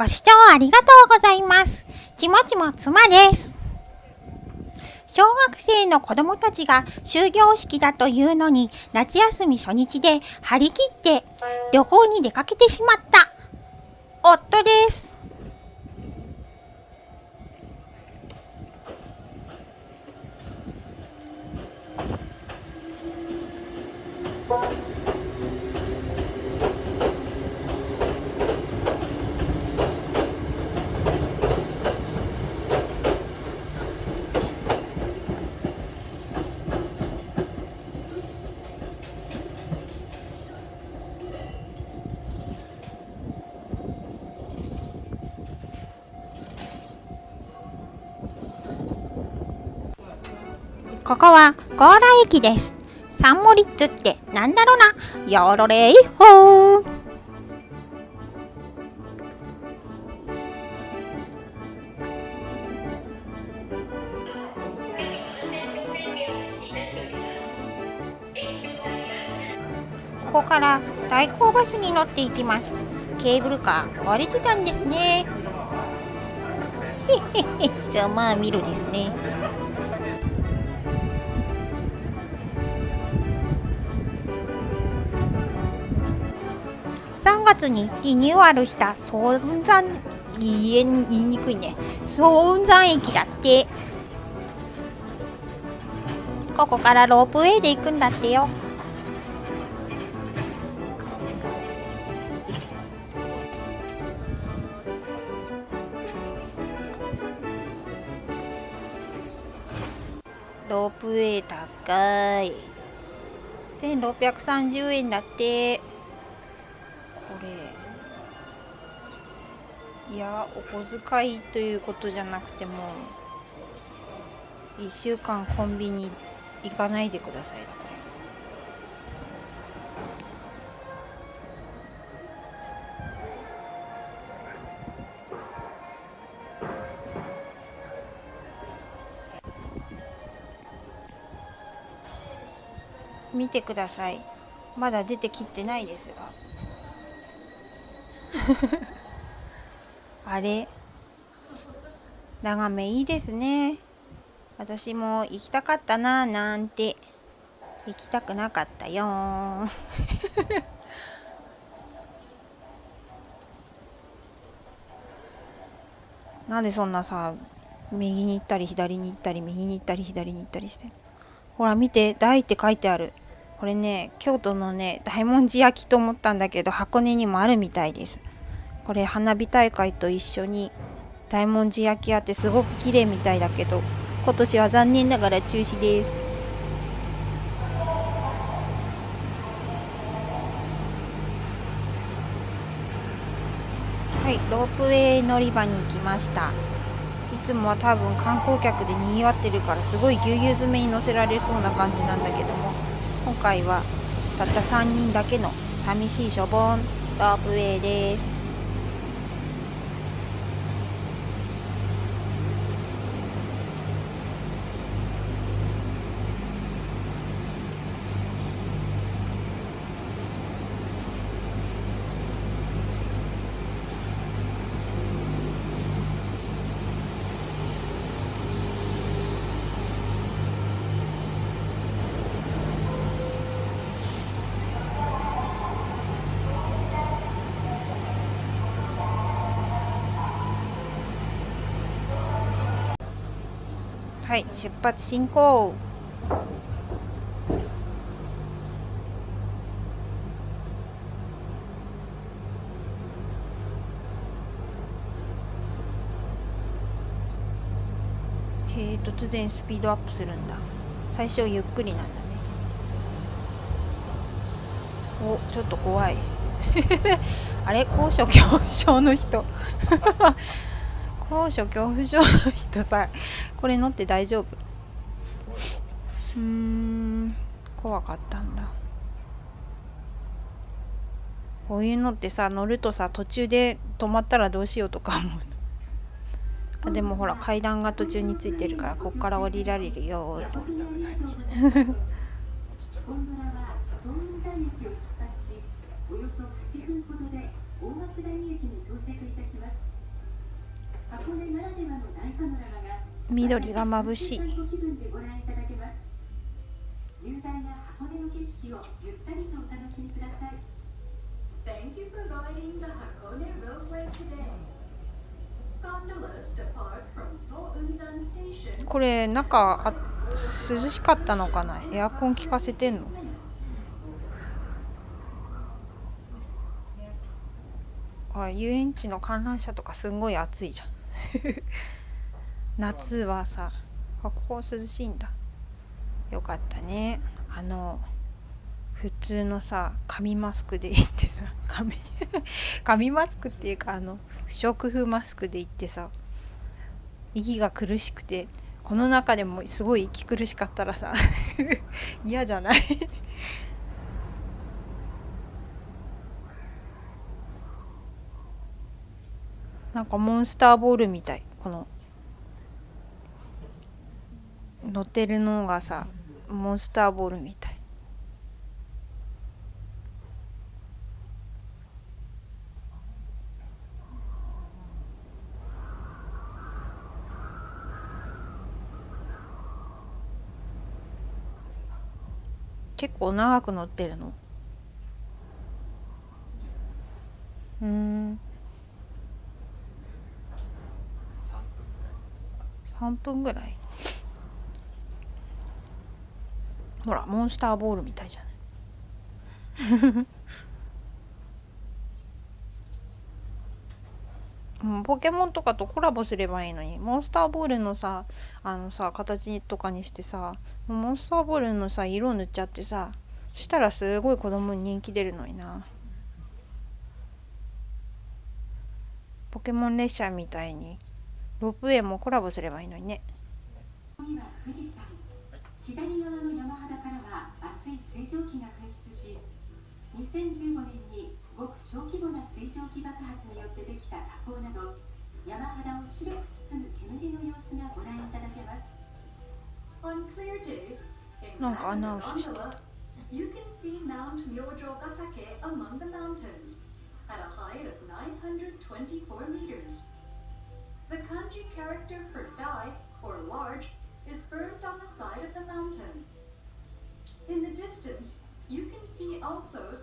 ご視聴ありがとうございます。ちもちも妻です。小学生の子供たちが終業式だというのに夏休み初日で張り切って旅行に出かけてしまった夫です。ここは強羅駅です。サンモリッツってなんだろなヨーロレイホーここから代行バスに乗っていきます。ケーブルカー壊れてたんですね。へへへ、じゃまあ見るですね。月にリニューアルした総雲山言え言いにくいね。総雲山駅だって。ここからロープウェイで行くんだってよ。ロープウェイ高い。1630円だって。いやお小遣いということじゃなくても1週間コンビニ行かないでくださいだこれ見てくださいまだ出てきてないですが あれ。眺めいいですね。私も行きたかったななんて。行きたくなかったよ。なんでそんなさ右に行ったり左に行ったり右に行ったり左に行ったりして。ほら見て「大」って書いてある。これね京都のね大文字焼きと思ったんだけど箱根にもあるみたいです。これ花火大会と一緒に大文字焼きあってすごく綺麗みたいだけど今年は残念ながら中止です。はいロープウェイ乗り場に行きました。いつもは多分観光客でにぎわってるからすごいぎゅうぎゅう詰めに乗せられそうな感じなんだけども今回はたった3人だけの寂しいしょぼんロープウェイです。はい出発進行。へえ突然スピードアップするんだ。最初ゆっくりなんだね。おちょっと怖い。あれ？高所恐怖症の人。高所恐怖症の人さこれ乗って大丈夫うーん怖かったんだこういうのってさ乗るとさ途中で止まったらどうしようとか思うのあでもほら階段が途中についてるからこっから降りられるよゴンドラは総雲山駅を出発し、およそ8分ほどで大松台駅に到着いたし緑が眩しいご気分でご覧いただけます雄大な箱根の景色をゆったりとお楽しみください Thank you for riding the Hakone Roadway today. Gondolas depart from Sounzan Station. これ中あ涼しかったのかな？エアコン効かせてんの？あ遊園地の観覧車とかすんごい暑いじゃん夏はさここ涼しいんだ。よかったね。あの普通のさ紙マスクで行ってさ 紙紙マスクっていうかあの不織布マスクで行ってさ息が苦しくてこの中でもすごい息苦しかったらさ 嫌じゃない？なんかモンスターボールみたい。この乗ってるのがさモンスターボールみたい。結構長く乗ってるの？うーん。3分ぐらい？ほらモンスターボールみたいじゃない？うんポケモンとかとコラボすればいいのにモンスターボールのさあのさ形とかにしてさモンスターボールのさ色塗っちゃってさそしたらすごい子供に人気出るのにな。ポケモン列車みたいにロープウェイもコラボすればいいのにねここには富士山左側の山肌からは熱い水蒸気が噴出し2015年にごく小規模な水蒸気爆発によってできた火口など山肌を白く包む煙の様子がご覧いただけます。なんかアナウ Canada ンスして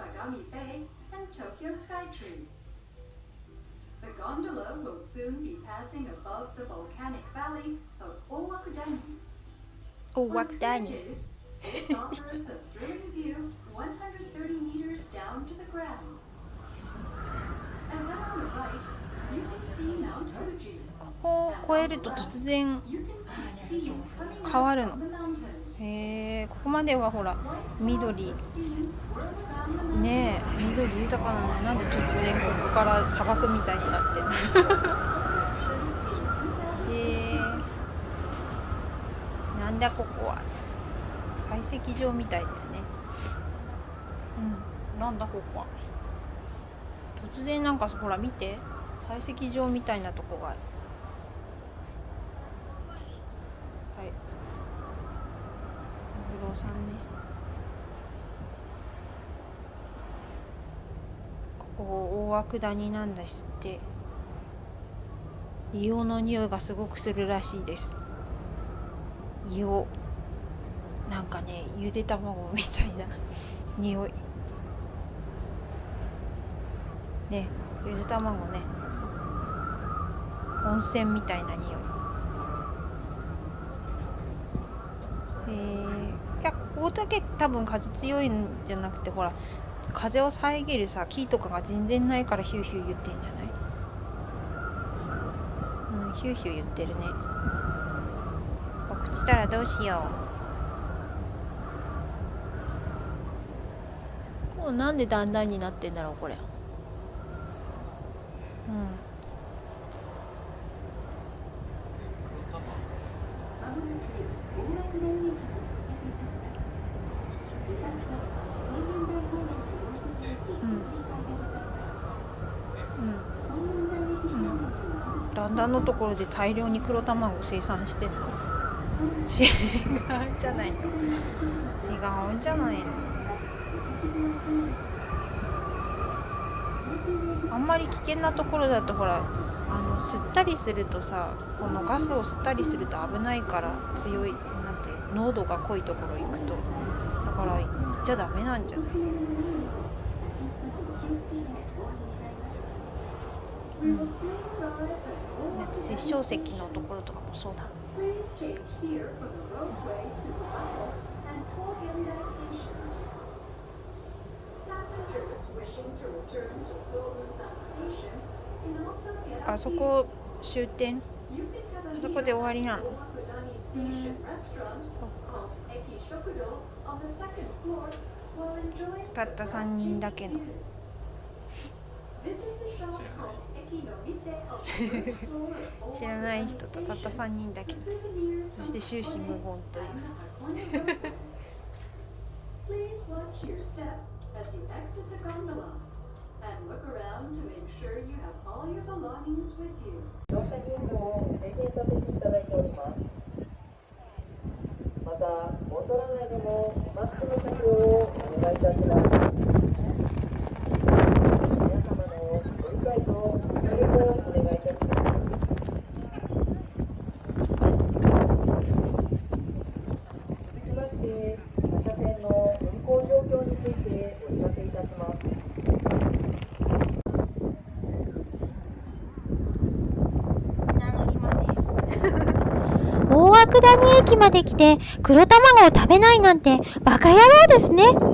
Sagami Bay and Tokyo Skytree. The gondola will soon be passing above the volcanic valley of Owakudani. お On わくだ clear に days, this offers a thrilling view 130 meters down to the ground. And then on the right, you can see Mount Fuji. ここを越えると突然 You can see steam coming 変わる up の えここまではほら緑。ねえ緑豊かなのになんで突然ここから砂漠みたいになってんの？へえなんだここは。採石場みたいだよね。うん。なんだここは。突然なんかほら見て。採石場みたいなとこがある。はいお風呂さんね。ここ大涌谷なんだしって。硫黄の匂いがすごくするらしいです。硫黄。なんかねゆで卵みたいな 匂い。ねゆで卵ね。温泉みたいな匂い。えー、いやここだけ多分風強いんじゃなくてほら風を遮るさ木とかが全然ないからヒューヒュー言ってんじゃない？うんヒューヒュー言ってるね。落ちたらどうしよう。こうなんで段々になってんだろうこれ。うん。段々のところで大量に黒卵を生産してたんです。違うんじゃないの？違うんじゃないの？あんまり危険なところだとほらあの吸ったりするとさこのガスを吸ったりすると危ないから強いなんて濃度が濃いところ行くと。だから行っちゃダメなんじゃない？うん、殺生石のところとかもそうだ。あそこ終点あそこで終わりなの、うん、たった3人だけの。知らない人とたった3人だけそして終始無言という。またゴンドラ内でも谷駅まで来て黒卵を食べないなんてバカ野郎ですね。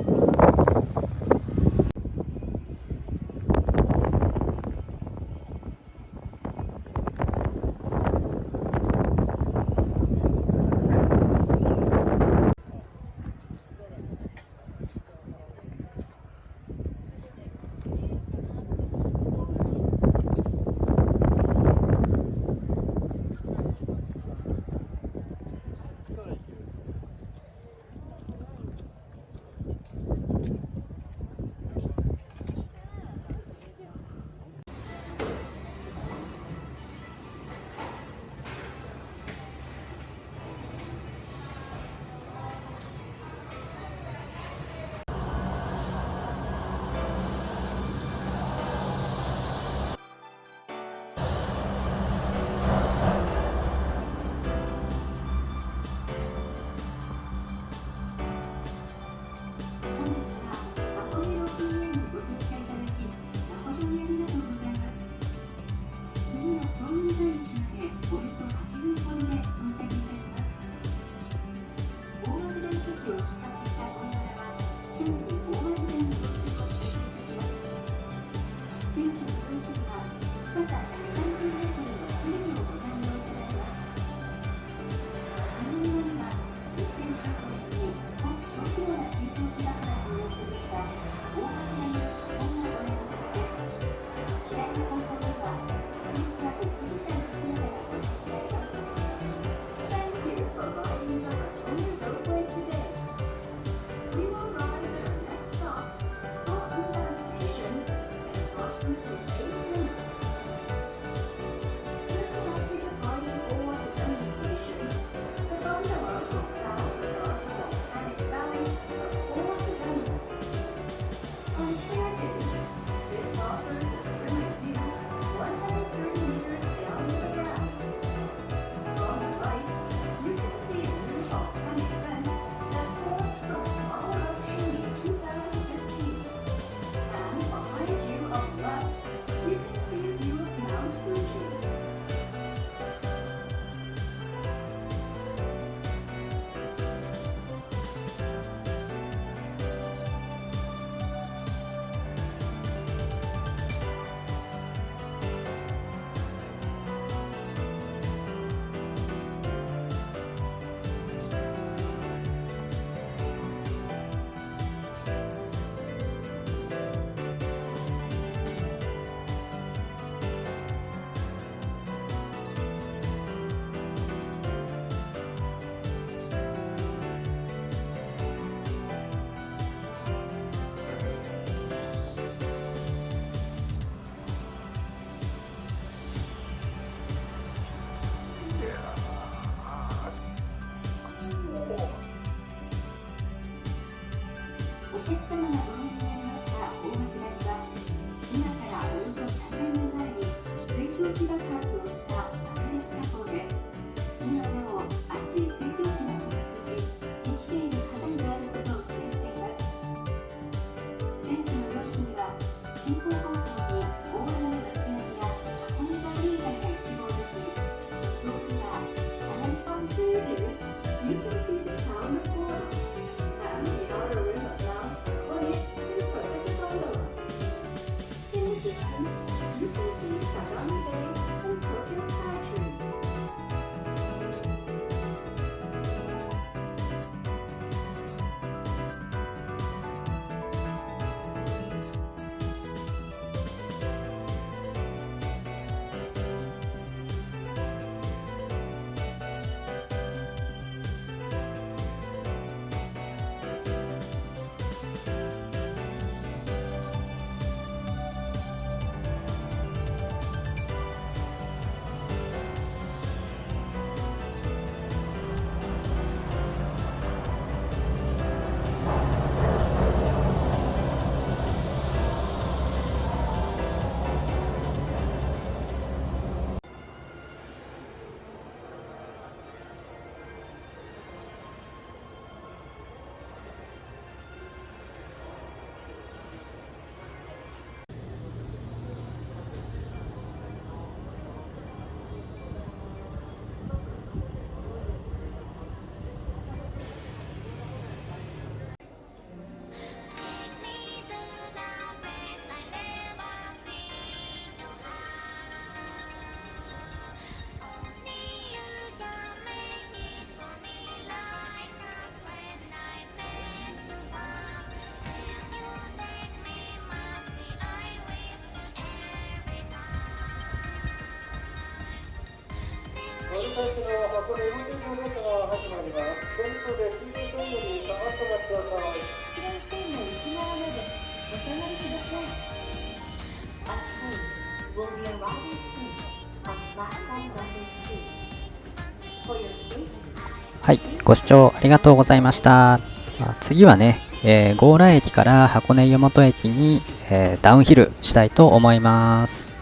はい、ご視聴ありがとうございました。まあ次はね、えー、強羅駅から箱根湯本駅に、えーダウンヒルしたいと思います。